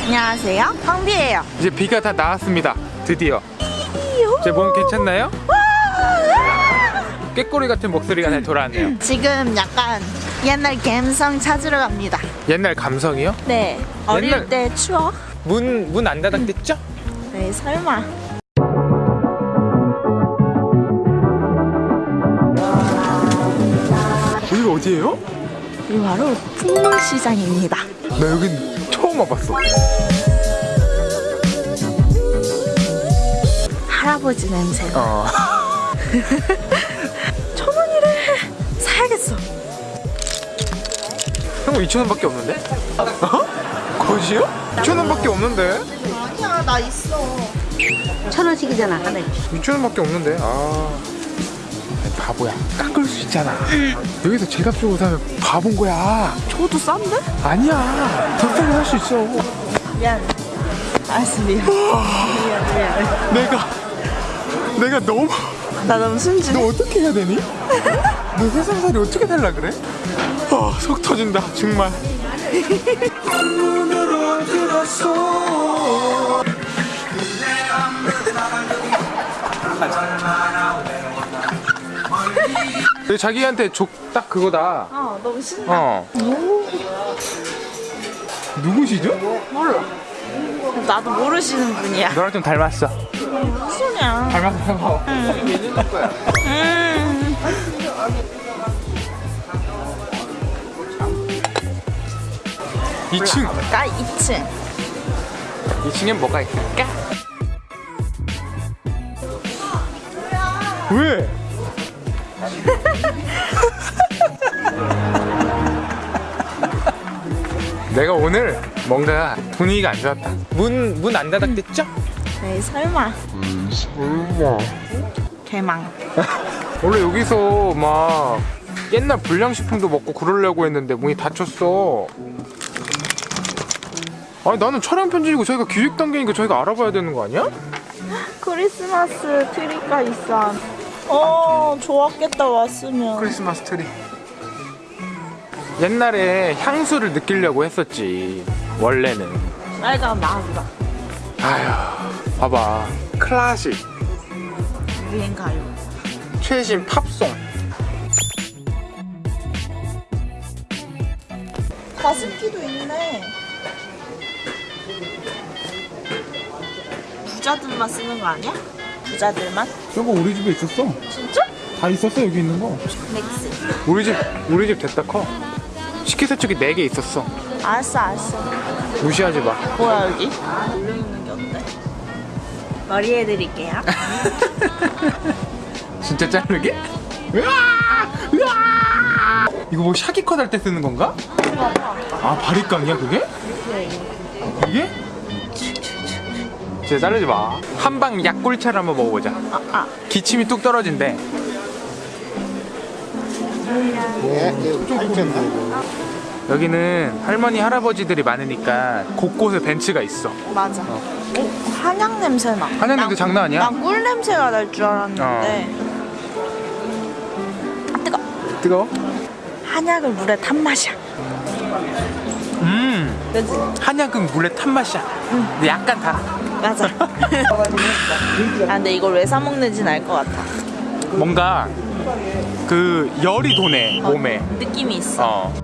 안녕하세요. 황비예요. 이제 비가 다 나왔습니다. 드디어. 제 몸 괜찮나요? 꾀꼬리 같은 목소리가 다시 돌아왔네요. 지금 약간 옛날 감성 찾으러 갑니다. 옛날 감성이요? 네. 어릴 옛날- 때 추억? 문 문 안 닫았겠죠? 네, 설마. 여기가 어디예요? 이 바로 풍물시장입니다. 나 여긴 처음 와봤어. 할아버지 냄새. 어. 천 원이래. 사야겠어. 형 2천 원밖에 없는데? 어? 거지요? 2천 원밖에 없는데? 아니야, 나 있어. 천 원씩이잖아 하나에 2천 원밖에 없는데. 아. 바보야. 깎을 수 있잖아. 여기서 제값 주고 사면 바본 거야. 저도 싼데? 아니야. 더 싸게 살수 있어. 미안. 알았어, 미안. 미안, 미안. 내가 내가 너무 나 너무 순진해. 너 어떻게 해야 되니? 너 세상살이 어떻게 살라 그래? 아, 속 터진다 정말. 내 자기한테 족딱 그거다. 어, 너무 신나. 어. 누구시죠? 몰라. 나도 모르시는 분이야. 너랑 좀 닮았어. 무슨 소리야. 닮았어. 음. 2층. 나 2층. 2층엔 뭐가 있을까? 왜? 내가 오늘 뭔가 분위기가 안 좋았다. 문 문 안 닫았겠죠? 네, 설마. 설마. 개망. 원래 여기서 막 옛날 불량식품도 먹고 그러려고 했는데 문이 닫혔어. 아니 나는 촬영 편집이고 저희가 기획 단계니까 저희가 알아봐야 되는 거 아니야? 크리스마스 트리가 있어. 어, 좋았겠다, 왔으면. 크리스마스 트리. 옛날에 향수를 느끼려고 했었지. 원래는. 빨간 마후라. 아휴, 봐봐. 클래식, 유행 가요. 최신 팝송. 가습기도 있네. 부자들만 쓰는 거 아니야? 부자들만? 저거 우리 집에 있었어. 진짜? 다 있었어 여기 있는 거. 넥스. 우리 집 우리 집 됐다 커. 식기세척기 4개 있었어. 알았어, 알았어. 무시하지 마. 뭐야, 여기? 올려있는 게 어때? 머리 해드릴게요. 진짜 자르게? 으아! 으아! 이거 뭐 샤기컷 할 때 쓰는 건가? 아 바리깡이야 그게? 이게? 진짜 자르지 마. 한방 약골차를 한번 먹어보자. 아, 아. 기침이 뚝 떨어진대. 여기는 할머니 할아버지들이 많으니까 곳곳에 벤치가 있어. 맞아. 어, 한약 냄새 나. 한약 냄새 난- 장난 아니야? 난 꿀 냄새가 날 줄 알았는데. 아, 뜨거. 뜨거워? 한약을 물에 탄 맛이야. 음, 그지? 한약은 물에 탄 맛이야. 근데 약간 달아. 맞아. 아, 근데 이걸 왜 사 먹는지는 알 것 같아. 뭔가 그 열이 도네 몸에. 느낌이 있어. 어.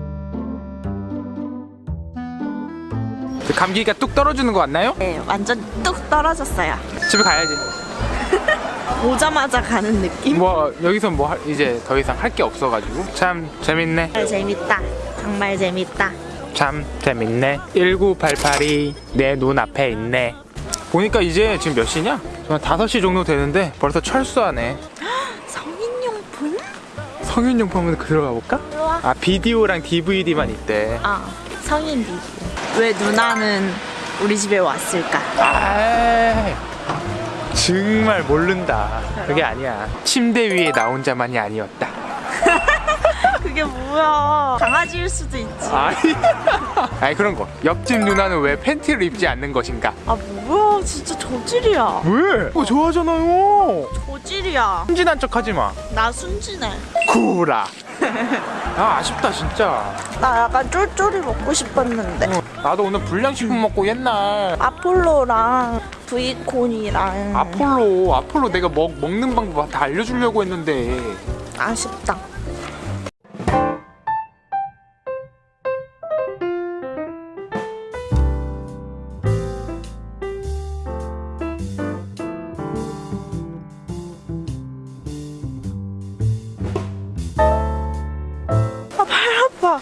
그 감기가 뚝 떨어지는 거 같나요? 네, 완전 뚝 떨어졌어요. 집에 가야지. 오자마자 가는 느낌? 뭐 여기서 뭐 할- 이제 더 이상 할 게 없어가지고 참 재밌네. 정말 재밌다. 정말 재밌다. 참 재밌네. 1988이 내 눈앞에 있네. 보니까 이제 지금 몇 시냐? 한 5시 정도 되는데 벌써 철수하네. 성인용품? 성인용품은 들어가 볼까? 들어와. 아 비디오랑 DVD만 있대. 아, 성인 비디오. 왜 누나는 우리 집에 왔을까? 아 정말 모른다. 그게 아니야. 침대 위에 나 혼자만이 아니었다. 그게 뭐야? 강아지일 수도 있지. 아니, 아니 그런 거. 옆집 누나는 왜 팬티를 입지 않는 것인가? 아 뭐야? 진짜 저질이야. 왜? 어, 좋아하잖아요. 저질이야. 순진한 척 하지 마. 나 순진해. 구라. 아 아쉽다 진짜 나 약간 쫄쫄이 먹고 싶었는데. 어, 나도 오늘 불량식품 먹고 옛날 아폴로랑 브이콘이랑 아폴로 아폴로 내가 먹, 먹는 방법 다 알려주려고 했는데 아쉽다.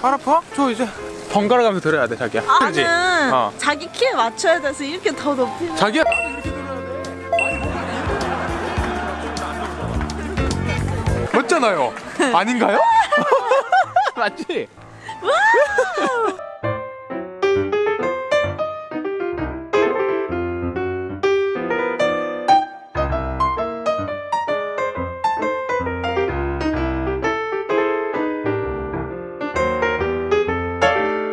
발 아파. 저 이제 번갈아 가면서 들어야 돼 자기야 그지? 나는 어. 자기 키에 맞춰야 돼서 이렇게 더 높이. 자기야 맞잖아요 아닌가요? 맞지?